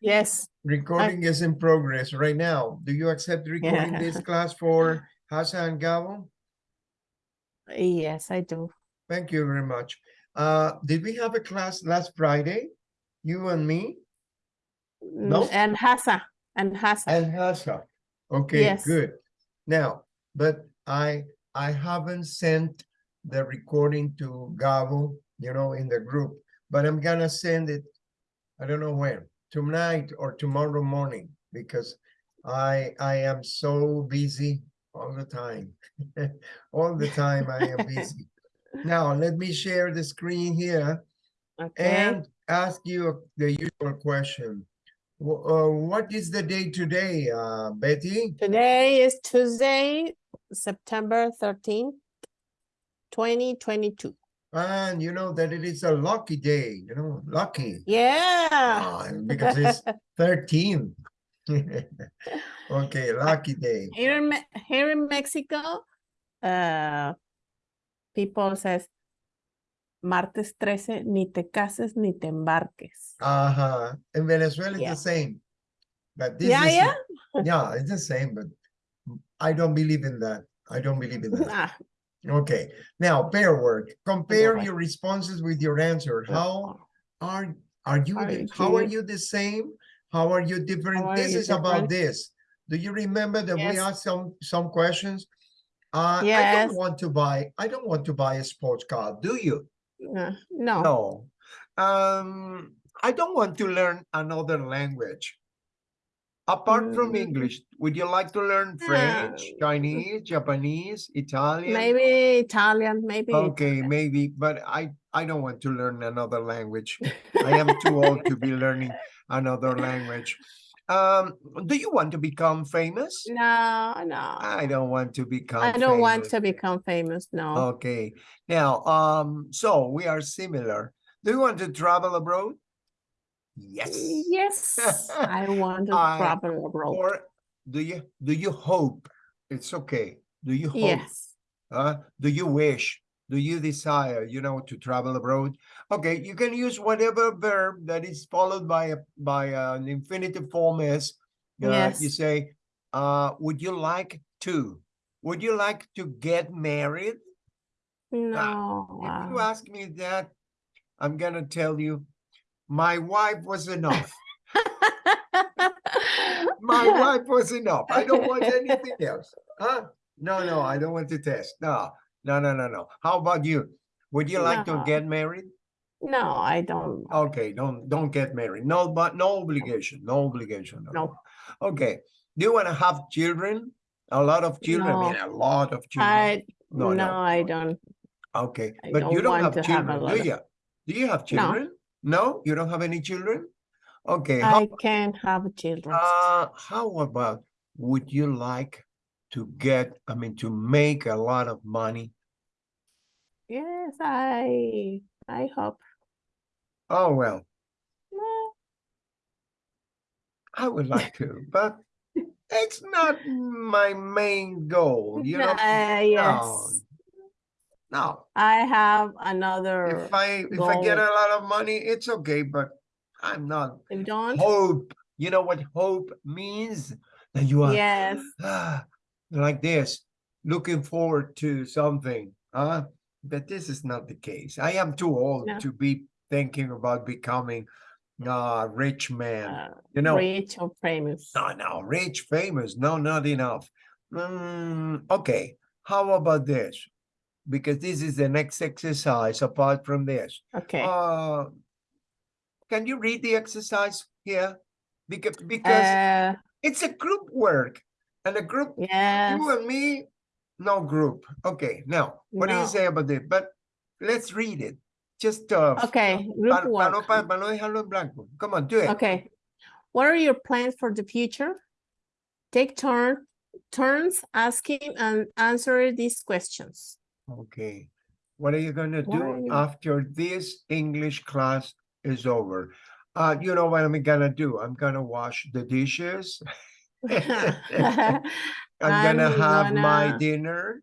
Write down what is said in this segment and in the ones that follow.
Yes. Recording is in progress right now. Do you accept recording Yeah. this class for Hasa and Gabo? Yes, I do. Thank you very much. Uh, did we have a class last Friday? You and me No? Mm, And Hassa, and Hassa. and Hasa? Okay, Yes. good. Now, but I, I haven't sent the recording to Gabo, you know, in the group, but I'm gonna send it, I don't know when, tonight or tomorrow morning, because I, I am so busy all the time. All the time I am busy. Now, let me share the screen here Okay. and ask you the usual question. Uh, what is the day today, uh, Betty? Today is Tuesday, September thirteenth, twenty twenty-two. And you know that it is a lucky day, you know, lucky. Yeah. Ah, because it's 13. okay, lucky day. Here in, here in Mexico, uh, people says, martes 13, ni te cases ni te embarques. Uh-huh. In Venezuela, it's the same. But this Yeah, is, yeah. yeah, it's the same, but I don't believe in that. I don't believe in that. Okay, now pair work. Compare your responses with your answer. How are are you Are the, you how are you the same? How are you different? Are This you is about this. Do you remember that we asked some some questions? Uh, I don't want to buy. I don't want to buy a sports car. Do you? uh, no, No. Um, I don't want to learn another language. Apart from Mm. English, would you like to learn French. Chinese, Japanese, Italian? maybe Italian, maybe. Okay, maybe, but I I don't want to learn another language. I am too old to be learning another language. Um, do you want to become famous? No, no. I don't want to become I don't want famous. to become famous, no. Okay, now, um, so we are similar. Do you want to travel abroad? Yes. Yes, I want to travel abroad. Or do you do you hope? It's okay. Do you hope? Yes, Uh, do you wish? Do you desire, you know, to travel abroad? Okay, you can use whatever verb that is followed by a by an infinitive form is. Uh, You say, uh, would you like to? Would you like to get married? no. If you uh, ask me that, I'm gonna tell you, my wife was enough. My wife was enough. I don't want anything else. Huh? No, no, I don't want to test. No, no, no, no, no. How about you? Would you like to get married? No, I don't. Okay, don't don't get married. No, but no obligation. No obligation. No. Okay. Do you want to have children? A lot of children. I mean, a lot of children. I, No, no, no. I don't. Okay, I but you don't don't have have children, lot do of- you? Do you have children? No, you don't have any children? Okay, how, I can't have children. uh, how about, would you like to get, I mean, to make a lot of money? Yes, I, I hope. Oh, well, No, I would like to, but it's not my main goal, you know? uh, yes, No, I have another. if I, if I get a lot of money, it's okay, but I'm not You don't? hope. You know what hope means? That you are Yes, like this, looking forward to something. Huh? But this is not the case. I am too old No. to be thinking about becoming a rich man. uh, you know, rich or famous. no, no, rich, famous. No, not enough. Mm, okay, how about this? Because this is the next exercise apart from this. Okay, Uh, can you read the exercise here? Because because uh, it's a group work, and a group yes, you and me, no group. Okay, now what do you say about it? But let's read it. Just uh, okay, group pa no, work. pa- pa no dejarlo en blanco. Come on, do it. Okay. What are your plans for the future? Take turn, turns asking and answer these questions. Okay. What are you gonna do after this English class is over? Uh, you know what I'm gonna do? I'm gonna wash the dishes. I'm gonna have my gonna- dinner.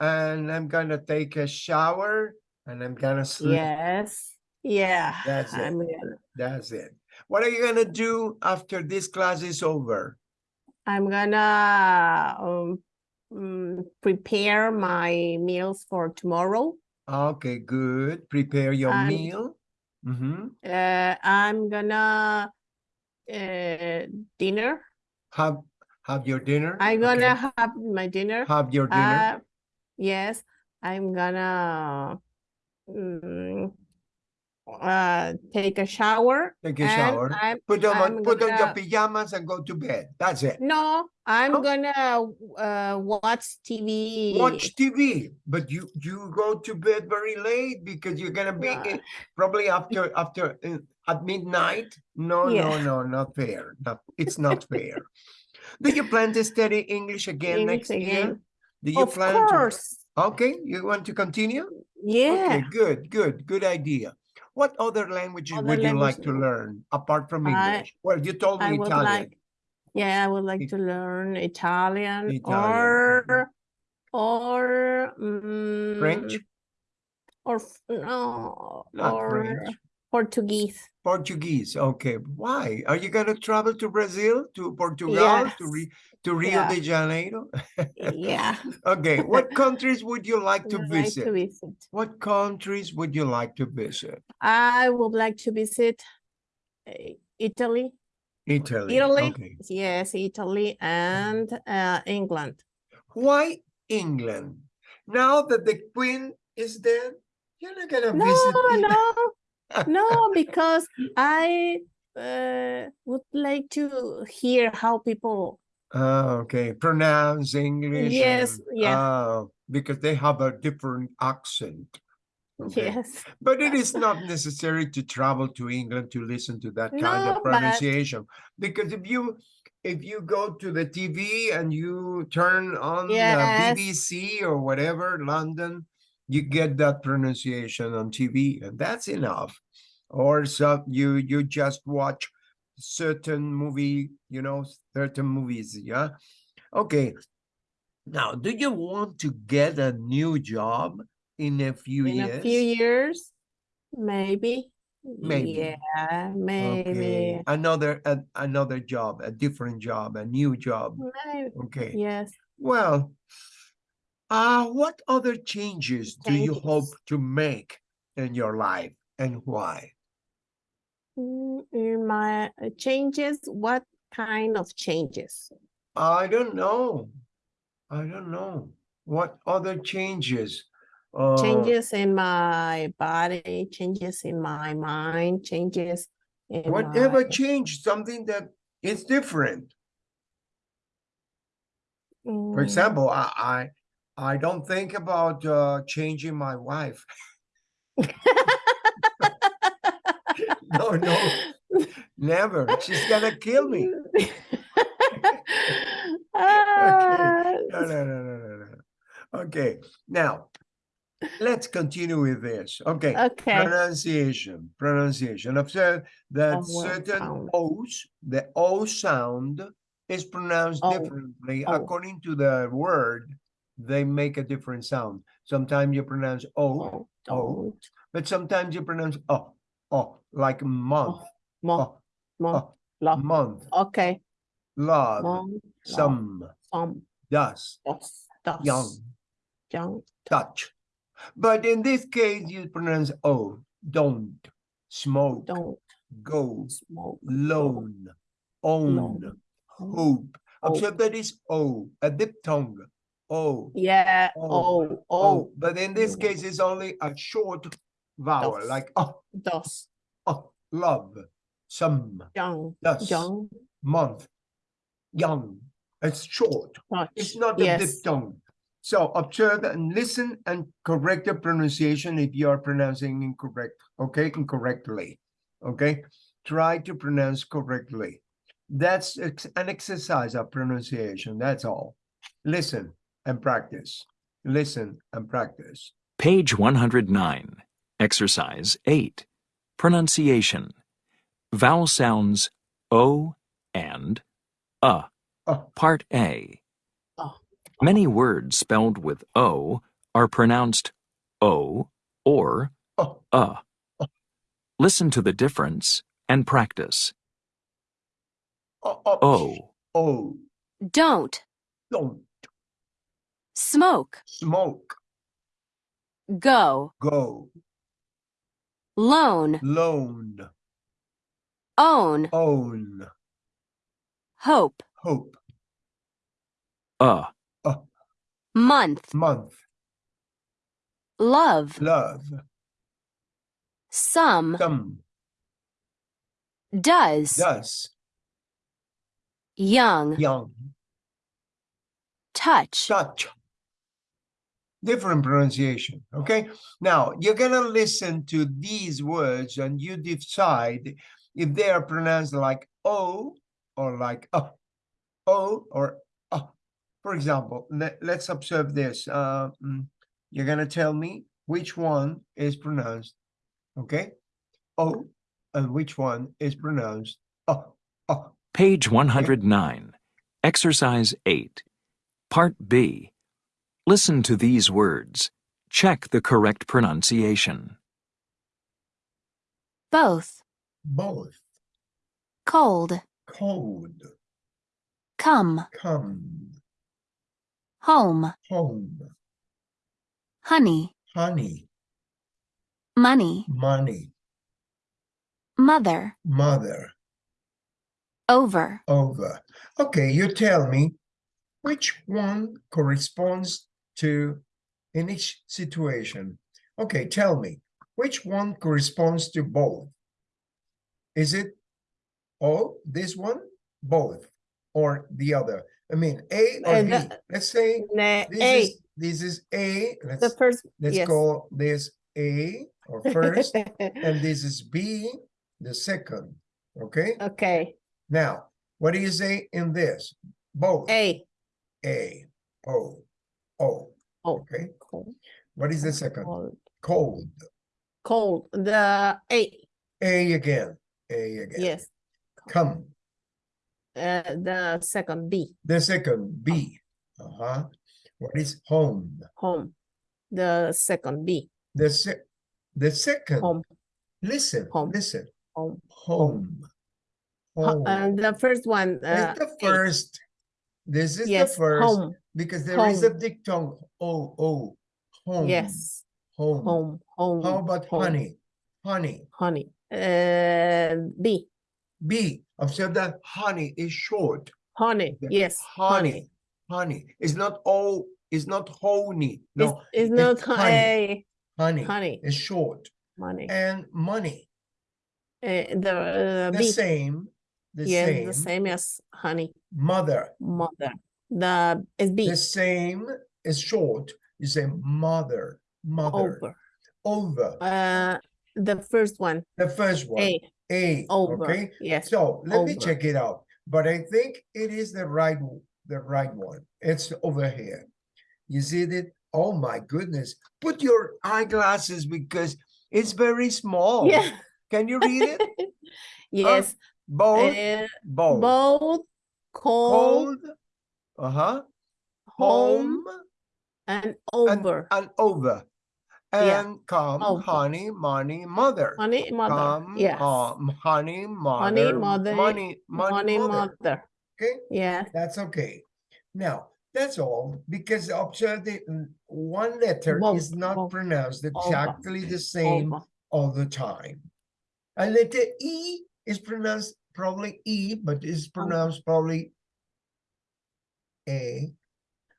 And I'm gonna take a shower and I'm gonna sleep. Yes, yeah. That's it. I'm gonna- That's it. What are you gonna do after this class is over? I'm gonna um, mm, prepare my meals for tomorrow. Okay, good. Prepare your meal. hmm Uh, I'm gonna uh, dinner. Have have your dinner. I'm gonna have my dinner. have your dinner. Uh, yes, I'm gonna mm, uh, take a shower. Take a shower. I'm, Put on I'm put on your pajamas and go to bed. That's it. no, I'm Oh. gonna uh, watch TV. Watch TV, but you you go to bed very late because you're gonna be probably after after uh, at midnight. No, no, Yeah. no, not fair. Not it's not fair. Do you plan to study English again English next year? Do you Of plan to? course. Okay, you want to continue? Yeah. Okay, good, good, good idea. What other languages Other would you like to learn apart from I- English? Well, you told I me would Italian. like, yeah, I would like It- to learn Italian, Italian, or or mm, French? or no Not or French. Portuguese. Portuguese. Okay. Why? Are you going to travel to Brazil, to Portugal, to, Ri- to Rio Yeah. de Janeiro? Yeah, Okay. What countries would you like to I'd like visit? to visit. What countries would you like to visit? I would like to visit uh, Italy, Italy. Italy, Okay. yes, Italy and uh, England. Why England? Now that the Queen is dead, you're not going to No, visit England. no, no, because I uh, would like to hear how people Oh, okay. Pronounce English. Yes, and- yeah. ah, because they have a different accent. Okay. Yes, But it is not necessary to travel to England to listen to that kind No, of but- pronunciation. Because if you if you go to the TV and you turn on Yes. the BBC or whatever, London, you get that pronunciation on TV, and that's enough. Or so you you just watch certain movie, you know, certain movies, yeah. Okay. Now, do you want to get a new job in a few in years? a few years, maybe. Maybe. Yeah, maybe. Okay, another a, another job, a different job, a new job. Maybe. Okay. Yes. Well, uh, what other changes do you hope to make in your life and why? Mm, In my uh, changes, what kind of changes? I don't know. I don't know. What other changes? Uh, Changes in my body, changes in my mind, changes in whatever my, change, something that is different. For Mm, example, I I, I don't think about uh, changing my wife. No, no, never. She's gonna kill me. Ah, No, no, no, no, no, no. Okay, now let's continue with this. Okay, Okay. pronunciation, pronunciation. Observe that what certain sound? O's, the O sound is pronounced O, differently O. according to the word. They make a different sound. Sometimes you pronounce O, Oh, don't. but sometimes you pronounce O, O, like month, Month. O, mo, O, lo. month, Okay. love, Mo, lo, some, som, dust, dos, dos, young, young, touch. But in this case, you pronounce O, don't, smoke, don't. Go, smoke. loan, own, Loan, hope. Observe that is O, a diphthong. O, Yeah. O, Oh, O. oh, But in this case, it's only a short vowel, Dos. like oh, dos, oh, love, some, young, Thus. young, month, young. It's short. touch. It's not a Yes. diphthong. So observe and listen and correct the pronunciation if you are pronouncing incorrect, okay, incorrectly. Okay, try to pronounce correctly. That's an exercise of pronunciation. That's all. Listen and practice. Listen and practice. Page 109, Exercise 8. Pronunciation. Vowel sounds O and uh. Oh, Part A. Oh. Many words spelled with O are pronounced O or oh, uh. Listen to the difference and practice. O, o, O, O, don't, don't smoke, smoke, go, go, loan, loan, own, own, hope, hope, uh, month, month, love, love, some, some, does, does, young, young, touch, touch. Different pronunciation, okay? Now, you're gonna listen to these words and you decide if they are pronounced like O or like uh, O or uh. For example, let, let's observe this. Uh, mm, you're gonna tell me which one is pronounced, okay? O, and which one is pronounced uh, uh. page 109. Exercise 8. Part B. Listen to these words. Check the correct pronunciation. both, Both, cold, cold, come, come, home, home, honey, honey, money, money, mother, mother, over, over. Okay, you tell me which one corresponds to in each situation. Okay, tell me which one corresponds to both. Is it oh this one both or the other? I mean A or B. the- Let's say this A, is this is A. the Let's first, let's yes. call this A or first, and this is B, the second. Okay. Okay, Now, what do you say in this? Both. A, A, O, Oh. Okay. cold, What is the second? cold, Cold. cold, the A, A again. A again. yes. Come. Uh, the second B, The second B. Uh-huh. What is home? home, the second B, The se the second. home, Listen. Home. Listen. home. Home. Home. And the first one, uh, the first. This is yes, the first home, because there is a home. diphthong. oh, O. Home. yes, Home. home, home. How about home, honey? Honey. Honey, uh, B, B. Observe that honey is short. honey, yes, Honey. Honey. It's not all. It's not honey. It's, No. it's not honey. Honey. honey, is short. money. And money. Uh, the uh, The B, same. The yes, same. the same as honey, Mother. mother. The is B, The same is short. You say mother. Mother. over. Over. Uh, the first one, the first one. A, A. over. Okay. Yes, So let me check it out. But I think it is the right the right one. It's over here. You see it? Oh my goodness. Put your eyeglasses because it's very small. yeah, Can you read it? yes. Both. uh, both. both cold, Cold. Uh-huh. home, and and, over. and over. Yeah. And come, Over. honey, money, mother. Honey, mother. Come, yes. um, honey, mother. mother, Money, money, Honey, mother. mother. Okay. Yes. That's okay. Now, that's all because observe the mm, one letter is not pronounced Over. exactly the same over. all the time. A letter E is pronounced probably E, but it's pronounced probably A.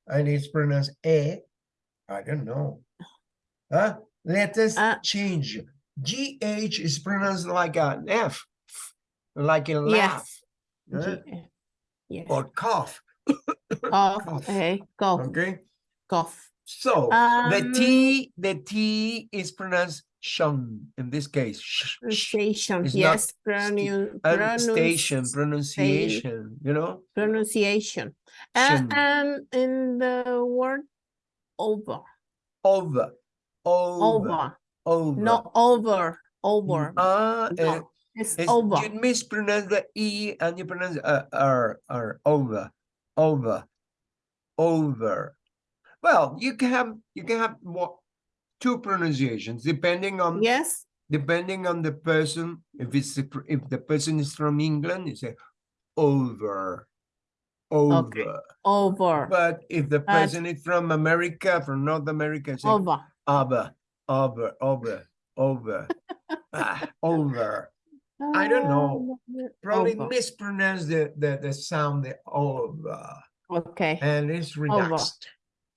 And it's pronounced A. I don't know. Huh? Letters Uh, change. GH is pronounced like an F, like a laugh. huh? Yes. Or cough. Cough. Okay. Cough. Okay. Cough. So the Um, T, the T is pronounced shun in this case. sh- sh- Pronunciation. Yes. Pronun- and station pronunciation, you know? Pronunciation. And, and in the word over. Over, over, Over. over. No, over. Over. Ah, No, uh, it's it's- over. you mispronounce the E and you pronounce uh, R, R, over, over, over. Well, you can have, you can have what, two pronunciations depending on Yes. depending on the person, if it's, if the person is from England, you say over, over. Over. But if the person is from America, from North America, say Over. over, over, over, over, ah, over. I don't know. Probably Over. mispronounce the, the, the sound, the over, Okay. and it's relaxed.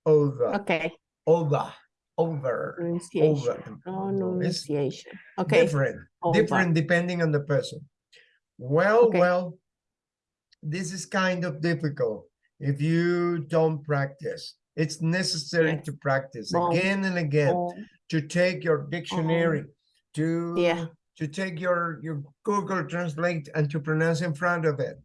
Over, Okay. over, over, Pronunciation. over. It's Pronunciation. Okay. different, over. different depending on the person. Well, Okay. well, this is kind of difficult if you don't practice. It's necessary Yes. to practice again and again. Oh, to take your dictionary, to Yeah. to take your your Google Translate and to pronounce in front of it,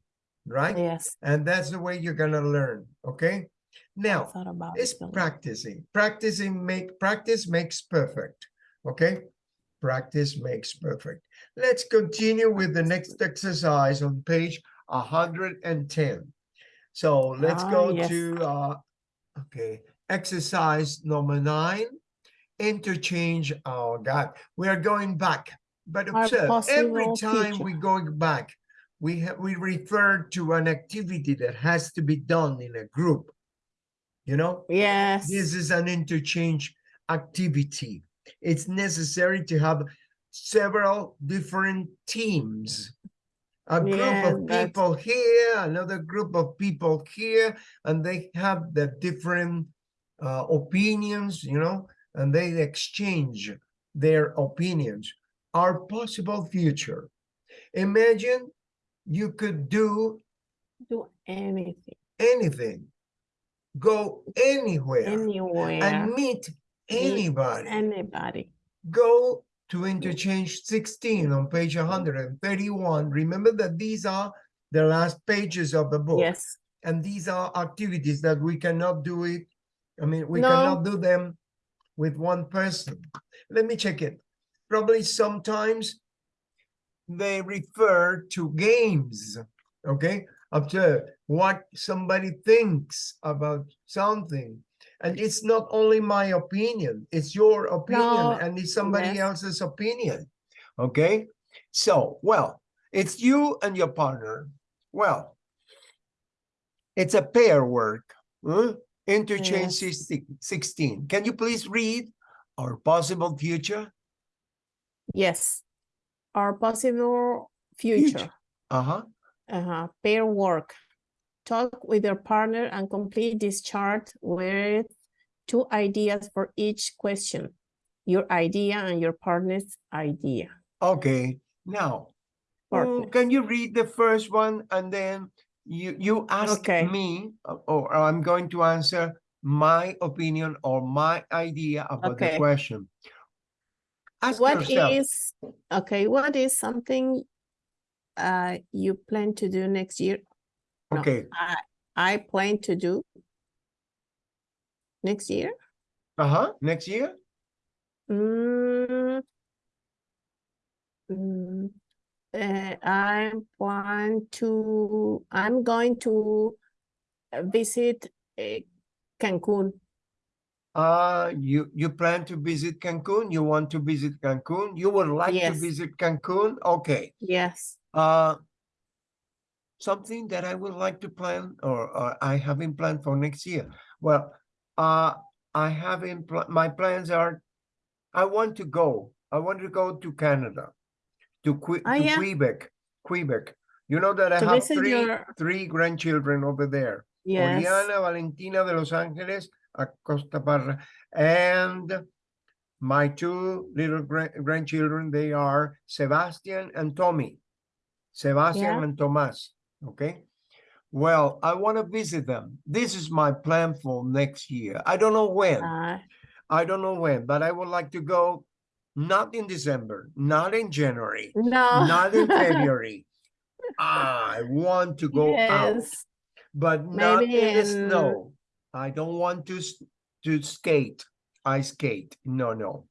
right? Yes. And that's the way you're gonna learn. Okay. Now it's it, so- practicing. Practicing make practice makes perfect. Okay. Practice makes perfect. Let's continue with the next exercise on page 110. So let's Ah, go yes. to uh okay, exercise number nine. Interchange. Oh God, we are going back. But observe every time future. we going back, we have we refer to an activity that has to be done in a group. You know, Yes. this is an interchange activity. It's necessary to have several different teams. A group Yeah, of that's- people here, another group of people here, and they have the different uh, opinions, you know, and they exchange their opinions. Our possible future. Imagine you could do Do anything. anything, go anywhere Anywhere. and meet anybody. Anybody. Go to interchange 16 on page 131. Remember that these are the last pages of the book. Yes. And these are activities that we cannot do it. I mean, we No. cannot do them with one person. Let me check it. Probably sometimes they refer to games. Okay. Observe what somebody thinks about something. And it's not only my opinion, it's your opinion No, and it's somebody yes. else's opinion. Okay. So, well, it's you and your partner. Well, it's a pair work. huh? Interchange Yes. 16 16. Can you please read our possible future? Yes. Our possible future. Uh-huh. Uh-huh. Pair work. Talk with your partner and complete this chart with two ideas for each question. Your idea and your partner's idea. Okay. Now, Partner. can you read the first one and then you you ask Okay. me uh, or I'm going to answer my opinion or my idea about the question. Ask What yourself. is, okay, what is something uh you plan to do next year? no. Okay. I I plan to do next year? Uh-huh. Next year? Mm, mm, uh, I plan to, I'm going to uh, visit uh, Cancun. Uh, you you plan to visit Cancun? You want to visit Cancun? You would like to Yes. visit Cancun? Okay. Yes. Uh, something that I would like to plan or, or I haven't planned for next year. Well, uh, I haven't, pl- my plans are, I want to go, I want to go to Canada, to Que- Ah, to yeah. Quebec, Quebec. You know that I To have three, your- three grandchildren over there. Yes. Oriana, Valentina de Los Ángeles, Acosta Barra, and my two little gra- grandchildren, they are Sebastian and Tommy. Sebastian Yeah. and Tomas, okay? Well, I want to visit them. This is my plan for next year. I don't know when. Uh, I don't know when, but I would like to go not in December, not in January, no. not in February. I want to go out Yes. but not Maybe in the snow. I don't want to to skate. I skate. No, no.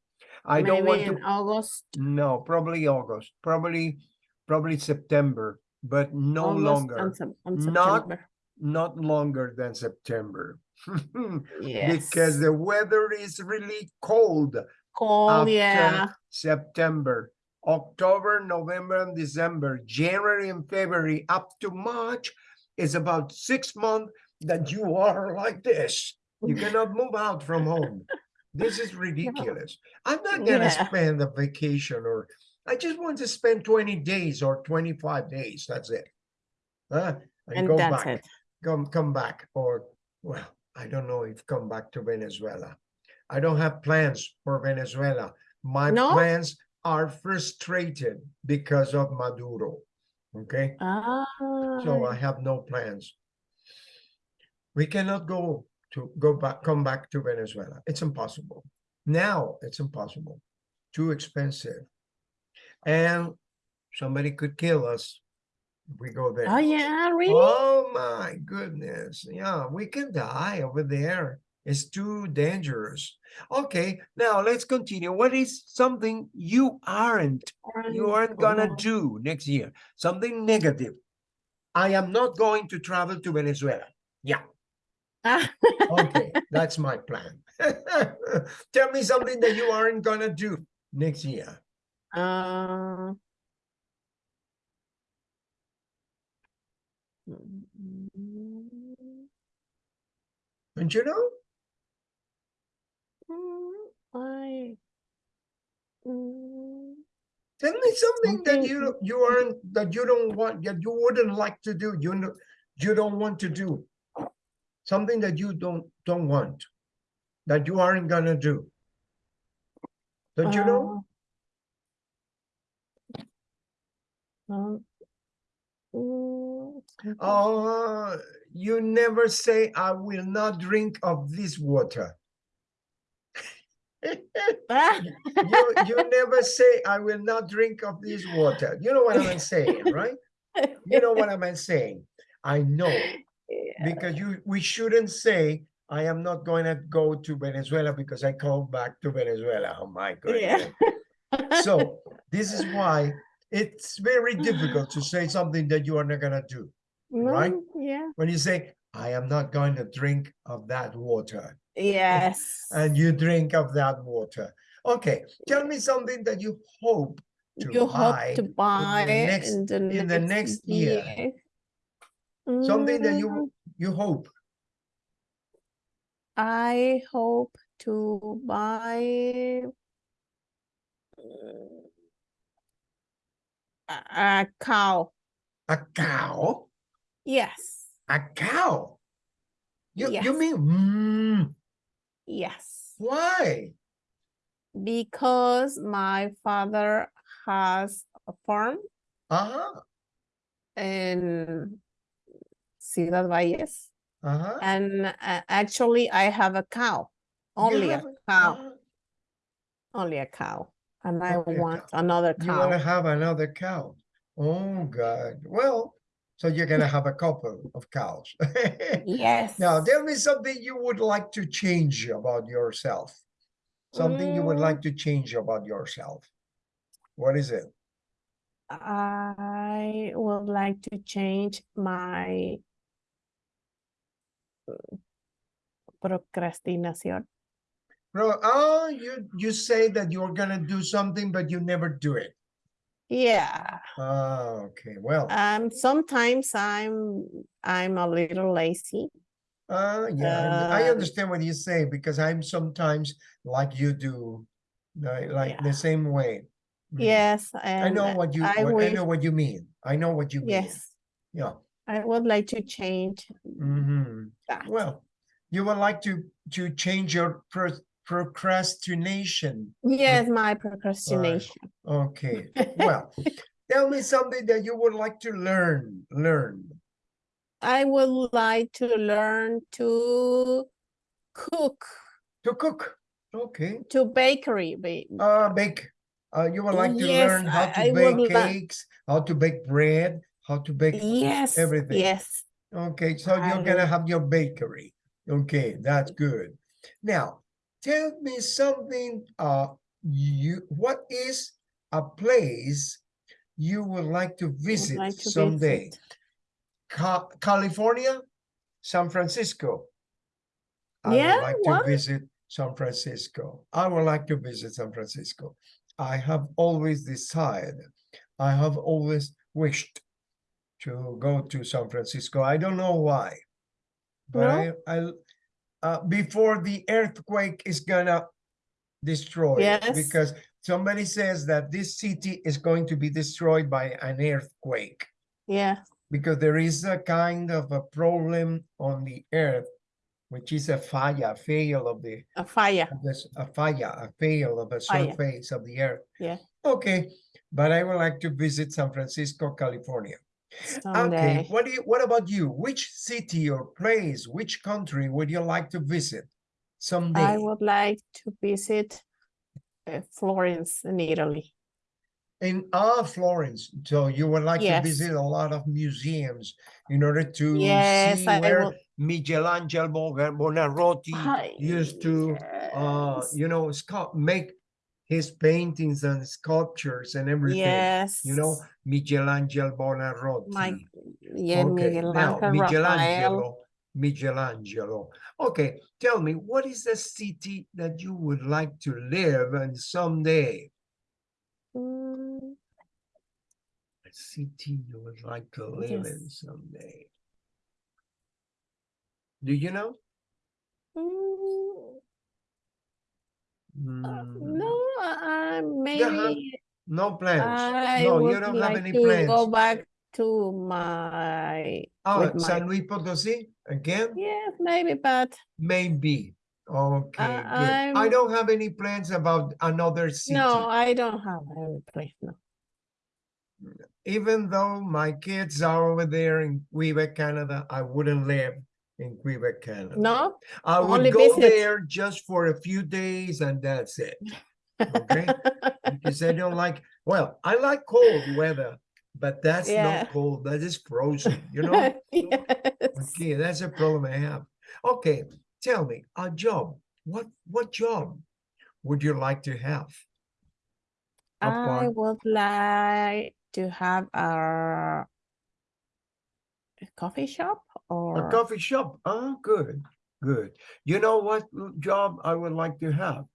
I don't want Maybe to. in August. No, probably August. Probably, probably September, but no August longer. Sep- and Not Not longer than September. Yes. Because the weather is really cold cold, yeah. September, October, November, and December, January and February up to March is about six months that you are like this. You cannot move out from home. This is ridiculous. I'm not gonna Yeah. spend a vacation or I just want to spend 20 days or 25 days. That's it. Huh? And, And go that's back it. come come back or well i don't know if come back to venezuela i don't have plans for venezuela my No? plans are frustrated because of maduro okay Ah, so i have no plans we cannot go to go back come back to venezuela it's impossible now it's impossible too expensive and somebody could kill us if we go there oh yeah, really? Oh my goodness. Yeah, we can die over there. It's too dangerous. Okay, now let's continue. What is something you aren't you aren't gonna do next year? Something negative. I am not going to travel to Venezuela. Yeah, Ah, okay, that's my plan. Tell me something that you aren't gonna do next year. Uh, Don't you know? mm, I mm, Tell me something that you you aren't that you don't want that you wouldn't like to do. You know you don't want to do something that you don't don't want that you aren't gonna do. Don't you know? uh, um, mm, Oh, you never say I will not drink of this water. You you never say I will not drink of this water. You know what I'm saying, right? You know what I'm saying. I know. yeah. because you we shouldn't say I am not going to go to Venezuela because I come back to Venezuela. Oh my Yeah. goodness. So this is why it's very difficult to say something that you are not gonna do. right? Yeah. When you say, I am not going to drink of that water, Yes. and you drink of that water. Okay, tell me something that you hope to you hope buy to buy next- in the in the next year. Something that Mm, you you hope. I hope to buy mm, a, cow. A cow? Yes. A cow? You you mean mm, Yes. why? Because my father has a farm Uh-huh. in Ciudad Valles. Uh-huh. And uh, actually, I have a cow, only a have a- cow, uh-huh. only a cow. And I a want cow. another You wanna cow. have another cow. Oh God. Well, so you're gonna have a couple of cows. Yes. Now tell me something you would like to change about yourself. Something you would Mm. like to change about yourself. What is it? I would like to change my uh, procrastinación. Bro, oh, you you say that you're gonna do something, but you never do it. Yeah. Ah, okay. Well, Um, sometimes I'm I'm a little lazy. Uh, yeah, I I understand what you say because I'm sometimes like you do, like, like the same way. Mm. Yes, I know what you, I what- I know what you mean. I know what you mean. yes, Yeah. I would like to change hmm that. Well, you would like to, to change your pro- procrastination. Yes, my procrastination. Okay, well, tell me something that you would like to learn, learn. I would like to learn to cook, To cook. Okay. to bakery. ba- Uh, bake. Uh, you would like to Yes, learn how to I bake cakes, how to bake bread, how to bake. Yes, everything. yes. Okay, so you're gonna have your bakery. Okay, that's good. Now, tell me something, uh, you, what is a place you would like to visit like to someday? visit. Ca- California, San Francisco. I would Yeah, like to what? visit San Francisco. I would like to visit San Francisco. I have always desired, I have always wished to go to San Francisco. I don't know why. But I, I, uh, before the earthquake is gonna destroy Yes. because somebody says that this city is going to be destroyed by an earthquake Yeah, because there is a kind of a problem on the earth, which is a falla, fail of the a fire. this a falla, a fail of a surface of the earth. Yeah. Okay, but I would like to visit San Francisco, California. Okay, what do you, what about you? Which city or place, which country would you like to visit someday? I would like to visit uh, Florence in Italy. In ah Florence, so you would like Yes. to visit a lot of museums in order to Yes, see I where would. Michelangelo Buonarroti used to uh you know make his paintings and sculptures and everything. Yes. you know michelangelo Buonarroti My, yeah, okay Miguel now michelangelo michelangelo. Okay tell me what is the city that you would like to live in someday? Mm, a city you would like to live in someday. Do you know? Mm, Mm, No, uh, maybe no plans I no you don't have like any to plans go back to my, oh with my- san luis potosí again yes, maybe, but Maybe. Okay, good. I don't have any plans about another city. no, I don't have any plans. no. Even though my kids are over there in Quebec, Canada, I wouldn't live in Quebec, Canada. No? I would only go visit. there just for a few days and that's it. Okay? Because I don't like, well, I like cold weather, but that's Yeah. not cold, that is frozen, you know? Yes. Okay, that's a problem I have. Okay, tell me, a job. What what job would you like to have? I would like to have a a coffee shop A coffee shop. Oh, good, good. You know what job I would like to have?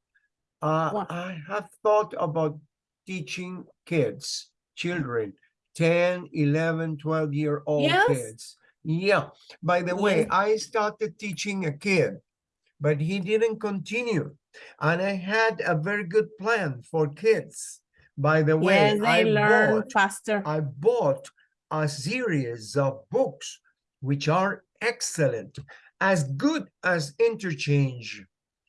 Uh, What? I have thought about teaching kids, children, 10, 11, 12 year old Yes. kids. Yeah, by the way, I started teaching a kid, but he didn't continue. And I had a very good plan for kids. By the way, yes, I learn bought faster. I bought a series of books which are excellent, as good as interchange,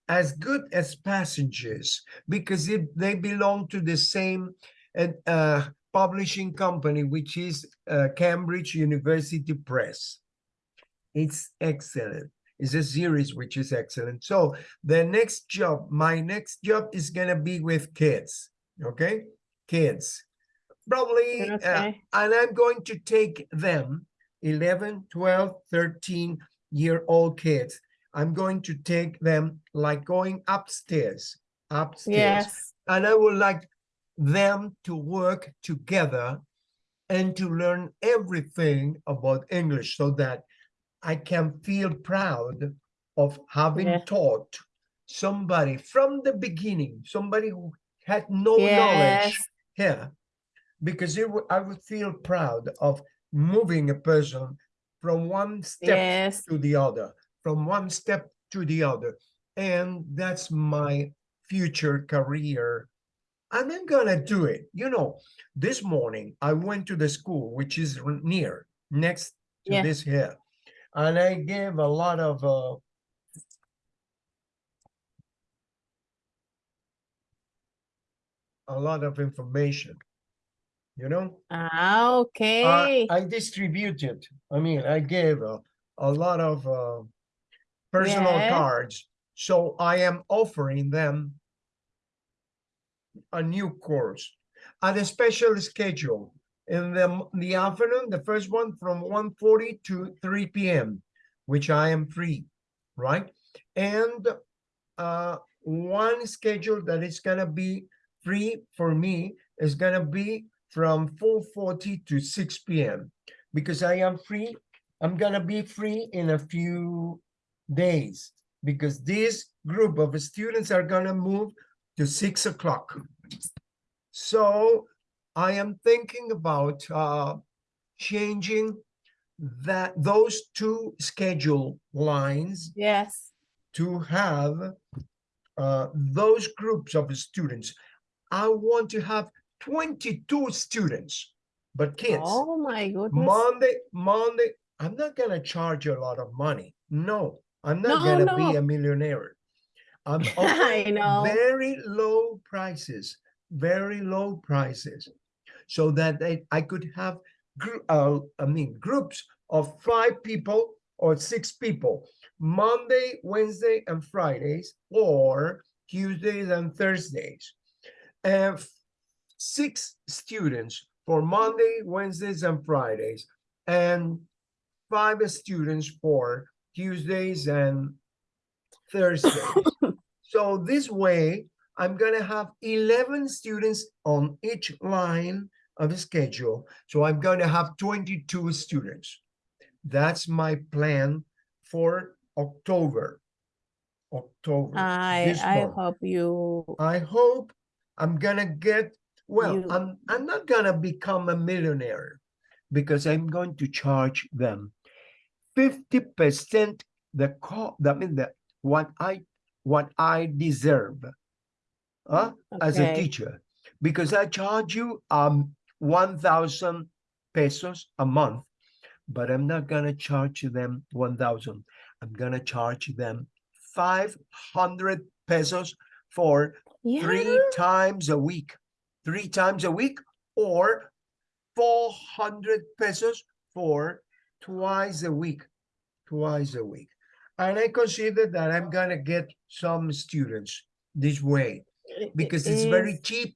as good as Passages, because it, they belong to the same uh, uh, publishing company, which is uh, Cambridge University Press. It's excellent. It's a series which is excellent. So the next job, my next job is gonna be with kids. Okay, kids. Probably uh, and I'm going to take them 11, 12, 13 year old kids. I'm going to take them like going upstairs, upstairs. Yes. And I would like them to work together and to learn everything about English so that I can feel proud of having Yeah. taught somebody from the beginning, somebody who had no knowledge Yes. here because it I would feel proud of moving a person from one step Yes. to the other, from one step to the other. And that's my future career. And I'm gonna do it. You know, this morning I went to the school, which is near, next to Yeah. this here. And I gave a lot of uh, a lot of information. You know? Ah, okay. I distributed, I mean, I gave a, a lot of uh, personal cards. So I am offering them a new course at a special schedule in the, the afternoon, the first one from 1:40 to 3 p.m., which I am free, right? And uh, one schedule that is gonna be free for me is gonna be from 4:40 to 6 p.m. because I am free. I'm gonna be free in a few days. because this group of students are gonna move to six o'clock. So I am thinking about uh changing that those two schedule lines Yes. to have uh, those groups of students. I want to have 22 students, but kids, Oh, my goodness. Monday, Monday, I'm not gonna charge you a lot of money. No, I'm not No, gonna be a millionaire. I'm I know. very low prices, very low prices. So that I, I could have, uh, I mean, groups of five people or six people, Monday, Wednesday, and Fridays, or Tuesdays and Thursdays. And six students for Monday, Wednesdays, and Fridays, and five students for Tuesdays and Thursdays. so this way, I'm gonna have 11 students on each line of the schedule. So I'm gonna have 22 students. That's my plan for October. October. I, I month. hope you, I hope I'm gonna get, well, You- I'm, I'm not gonna become a millionaire because I'm going to charge them fifty percent the co, I mean, the, what I, what I deserve. Huh, as a teacher, because I charge you, um, one thousand pesos a month. But I'm not gonna charge them one thousand, I'm gonna charge them five hundred pesos for Yeah, three times a week, three times a week, or four hundred pesos for twice a week, twice a week. And I consider that I'm gonna get some students this way because it it's very cheap.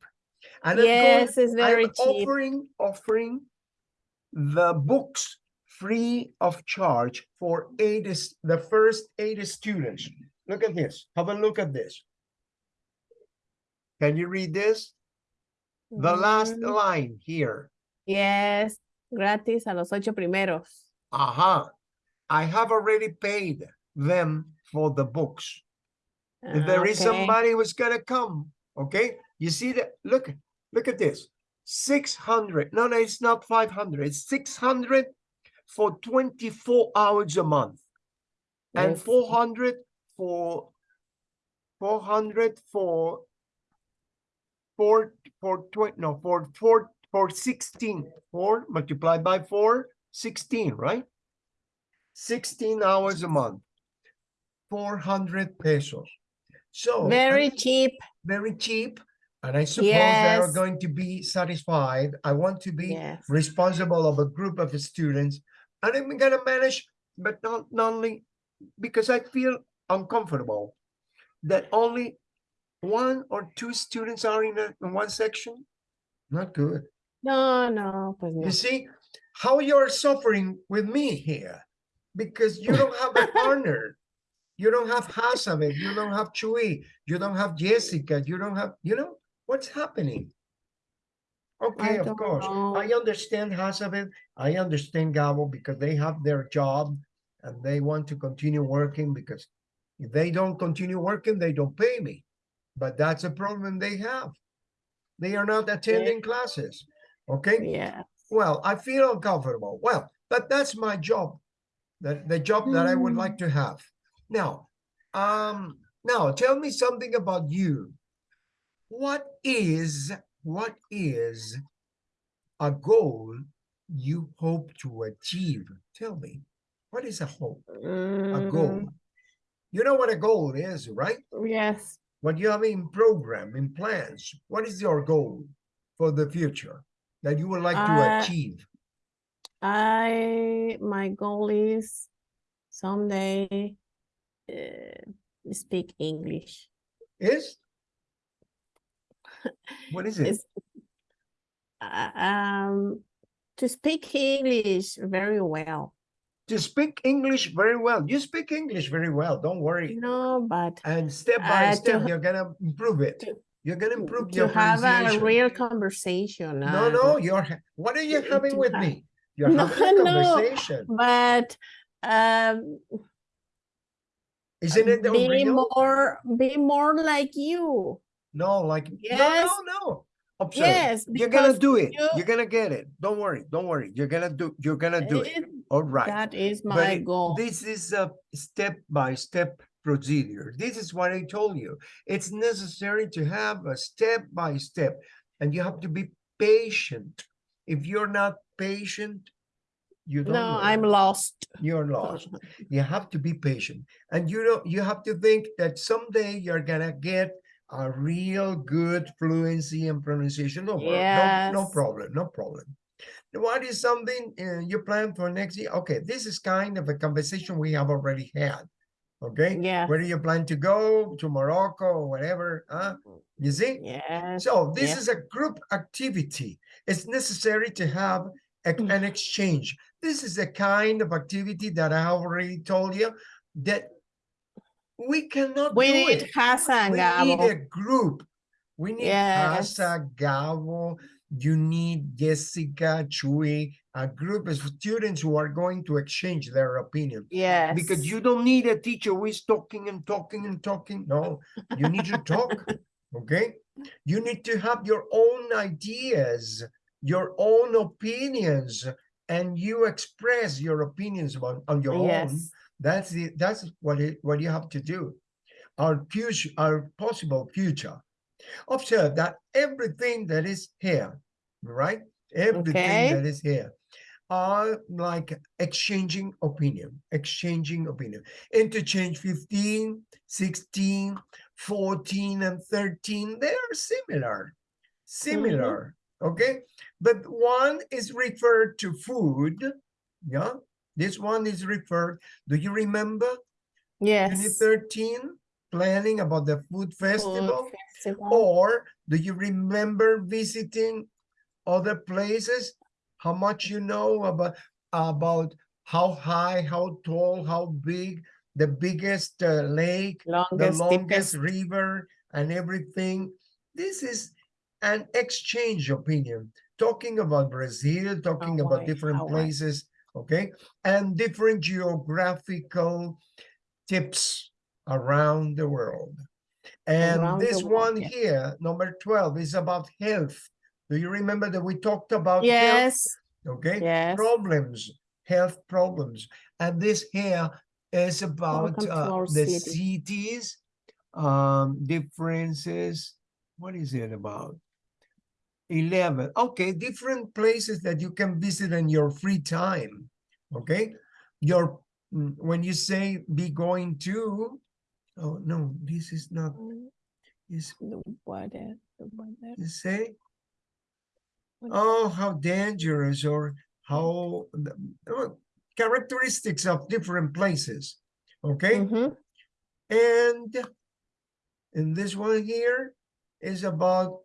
And I'm going, Yes, it's very I'm cheap. offering, offering the books free of charge for eight, the first eight students. Look at this, have a look at this. Can you read this? The last Mm, line here. Yes, gratis a los ocho primeros. Aha, I have already paid them for the books. If Ah, there is okay. somebody who's gonna come, okay? You see that, look, look at this. Six hundred, no, no, it's not five hundred, it's six hundred for twenty-four hours a month. And Yes. four hundred for, four hundred for, for, for twenty, no, for, for, for sixteen, four multiplied by four, sixteen, right? Sixteen hours a month. Four hundred pesos. So. Very cheap. very cheap. And I suppose they are going to be satisfied. I want to be Yes. responsible of a group of students. And I'm gonna manage, but not, not only because I feel uncomfortable that only one or two students are in, a, in one section. Not good. No, no, pues no. You see how you're suffering with me here because you don't have a partner. You don't have Hasabe, you don't have Chui, you don't have Jessica, you don't have, you know, what's happening? Okay, of don't course. I understand Hasabe, I understand Gabo because they have their job and they want to continue working because if they don't continue working, they don't pay me. But that's a problem they have. They are not attending classes, okay? Yeah. Well, I feel uncomfortable. Well, but that's my job. The, the job that I would like to have. Now, um, now tell me something about you. What is, what is a goal you hope to achieve? Tell me, what is a hope, a goal? Mm, You know what a goal is, right? Yes. What you have in program, in plans. What is your goal for the future that you would like to Uh, achieve? I, my goal is someday uh, speak English. Is? What is it? Uh, um, to speak English very well. To speak English very well. You speak English very well, don't worry. No, but And step by Uh, step, ha- you're gonna improve it. to- You're gonna improve to your have a real conversation. No, uh, no, you're, what are you to- having to with have- me? You're No, having a conversation. no. But um, Isn't it Be unreal? more, be more like you. No, like, no, Yes. no, no. Observe. Yes, You're gonna do it. you- You're gonna get it. Don't worry, don't worry. You're gonna do, you're gonna do it. it- All right. That is my it- goal. This is a step-by-step procedure. This is what I told you. It's necessary to have a step-by-step, and you have to be patient. If you're not patient, you don't No, I'm lost. You're lost. You have to be patient, and you know you have to think that someday you're gonna get a real good fluency and pronunciation. No, wor- no, no problem, no problem. What is something uh, you plan for next year? Okay, this is kind of a conversation we have already had. Okay, Yeah. where do you plan to go to Morocco or whatever? Huh? You see? Yeah. So this yeah. is a group activity. It's necessary to have a- Mm. an exchange. This is the kind of activity that I have already told you that we cannot We do need it. Hassan, We need a group. We need Yes. Asa, Gabo, you need Jessica, Chui, a group of students who are going to exchange their opinion. Yes. Because you don't need a teacher who is talking and talking and talking. No, you need to talk. Okay. You need to have your own ideas, your own opinions, and you express your opinions on, on your own. That's the that's what it what you have to do. Our future, our possible future. Observe that everything that is here, right? Everything Okay. that is here are like exchanging opinion, exchanging opinion. Interchange 15, 16, 14, and 13, they are similar, similar, mm-hmm. okay? But one is referred to food, yeah? This one is referred, do you remember Yes. 13, planning about the food Food festival? festival. Or do you remember visiting other places? How much you know about about how high, how tall, how big, the biggest uh, lake, the Longest, longest deepest. river, and everything. This is an exchange opinion, talking about Brazil, talking about Hawaii, different Hawaii. places, okay, and different geographical tips around the world. And Around this world, one yes. here, number 12, is about health. Do you remember that we talked about health? Yes. Okay, Yes. problems, health problems. And this here is about uh, the city. cities, um, differences. What is it about? 11. Okay, different places that you can visit in your free time. Okay, your mm, when you say be going to, oh no, this is not. Mm, Is The weather. you say? Oh, how dangerous or how uh, characteristics of different places. Okay, Mhm. and and this one here is about